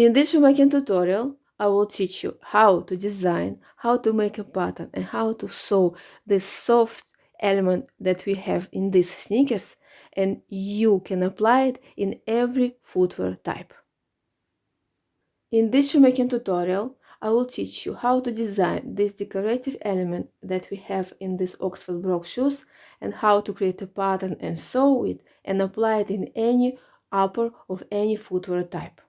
In this shoemaking tutorial, I will teach you how to design, how to make a pattern and how to sew this soft element that we have in these sneakers and you can apply it in every footwear type. In this shoemaking tutorial, I will teach you how to design this decorative element that we have in these Oxford Brogue shoes and how to create a pattern and sew it and apply it in any upper of any footwear type.